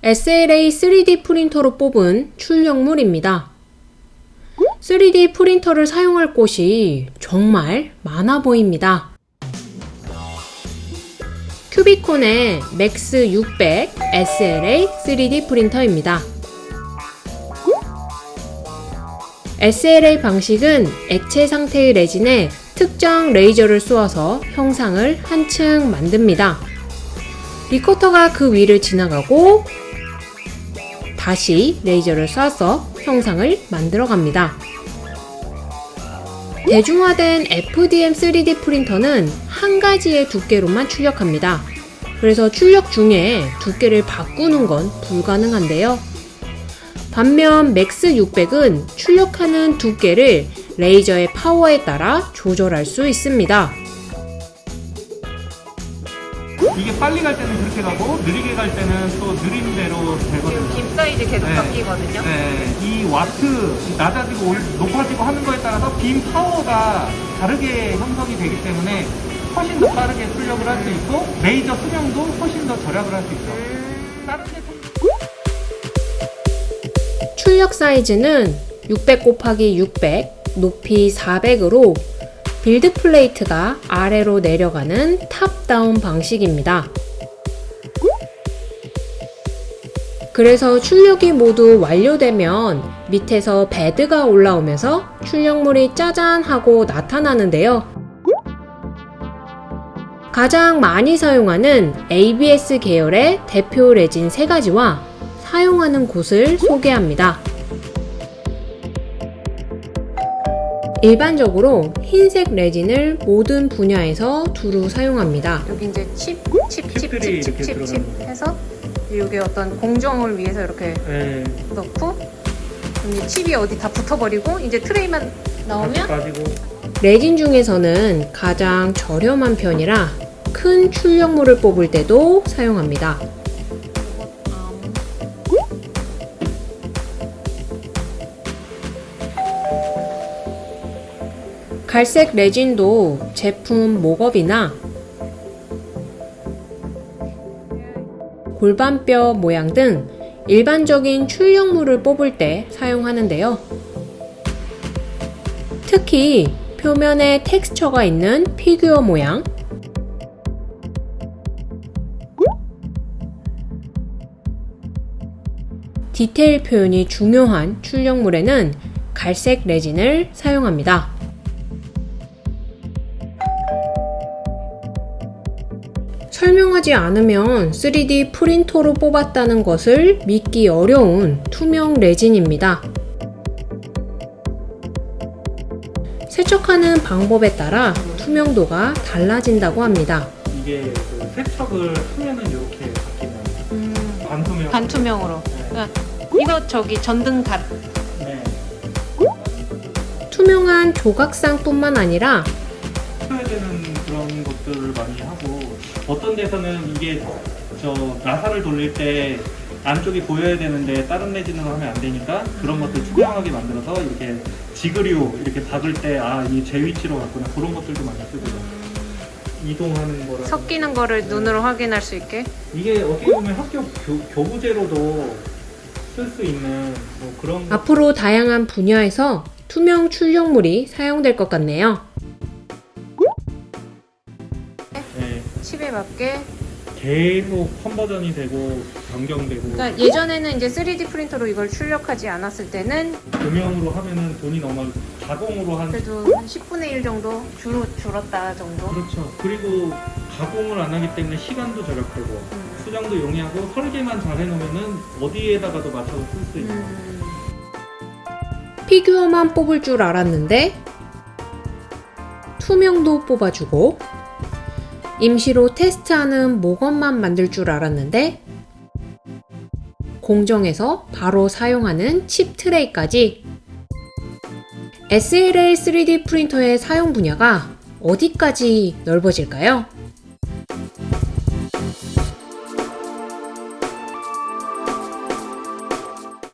SLA 3D 프린터로 뽑은 출력물입니다. 3D 프린터를 사용할 곳이 정말 많아 보입니다. 큐비콘의 맥스 600 SLA 3D 프린터입니다. SLA 방식은 액체 상태의 레진에 특정 레이저를 쏘아서 형상을 한층 만듭니다. Recoater가 그 위를 지나가고 다시 레이저를 쏴서 형상을 만들어 갑니다. 대중화된 FDM 3D 프린터는 한 가지의 두께로만 출력합니다. 그래서 출력 중에 두께를 바꾸는 건 불가능한데요. 반면 맥스 600은 출력하는 두께를 레이저의 파워에 따라 조절할 수 있습니다. 이게 빨리 갈 때는 그렇게 가고 느리게 갈 때는 또 느린 대로 되거든요. 빔 사이즈 계속 네. 바뀌거든요. 네, 이 와트 낮아지고 올- 높아지고 하는 거에 따라서 빔 파워가 다르게 형성이 되기 때문에 훨씬 더 빠르게 출력을 할 수 있고 레이저 수명도 훨씬 더 절약을 할 수 있죠. 다른 제품 출력 사이즈는 600 곱하기 600, 높이 400으로 Build plate가 아래로 내려가는 top-down 방식입니다. 그래서 출력이 모두 완료되면 밑에서 bed가 올라오면서 출력물이 짜잔 하고 나타나는데요. 가장 많이 사용하는 ABS 계열의 대표 레진 3가지와 사용하는 곳을 소개합니다. 일반적으로 흰색 레진을 모든 분야에서 두루 사용합니다. 여기 이제 칩, 칩, 칩, 칩, 칩, 칩, 칩 거예요. 해서 이게 어떤 공정을 위해서 이렇게 네, 넣고 그럼 이제 칩이 어디 다 붙어버리고 이제 트레이만 나오면 레진 중에서는 가장 저렴한 편이라 큰 출력물을 뽑을 때도 사용합니다. 갈색 레진도 제품 목업이나 골반뼈 모양 등 일반적인 출력물을 뽑을 때 사용하는데요. 특히 표면에 텍스처가 있는 피규어 모양, 디테일 표현이 중요한 출력물에는 갈색 레진을 사용합니다. 설명하지 않으면 3D 프린터로 뽑았다는 것을 믿기 어려운 투명 레진입니다. 세척하는 방법에 따라 투명도가 달라진다고 합니다. 이게 그 세척을 하면은 이렇게 바뀌는 반투명. 반투명으로. 이거 저기 전등 갓 네. 투명한 조각상뿐만 아니라 해야 되는 그런 것들을 많이 하고 어떤 데서는 이게 저 나사를 돌릴 때 안쪽이 보여야 되는데 다른 레진으로 하면 안 되니까 그런 것들 투명하게 만들어서 이렇게 지그류 이렇게 박을 때 아 이 제 위치로 갔구나 그런 것들도 많이 쓰고요. 이동하는 거라. 섞이는 거를 눈으로 확인할 수 있게 이게 어떻게 보면 학교 교, 교부제로도 쓸 수 있는 뭐 그런 것 앞으로 다양한 분야에서 투명 출력물이 사용될 것 같네요. 네, 칩에 맞게. 계속 컨버전이 되고 변경되고 그러니까 예전에는 이제 3D 프린터로 이걸 출력하지 않았을 때는 조명으로 하면은 돈이 너무 가공으로 한 그래도 한 10분의 1 정도 줄, 줄었다 정도. 그렇죠. 그리고 가공을 안 하기 때문에 시간도 절약되고 음. 수정도 용이하고 설계만 잘 해놓으면은 어디에다가도 맞춰서 쓸 수 있는 음. 피규어만 뽑을 줄 알았는데 투명도 뽑아주고 임시로 테스트하는 모건만 만들 줄 알았는데 공정에서 바로 사용하는 칩 트레이까지 SLA 3D 프린터의 사용 분야가 어디까지 넓어질까요?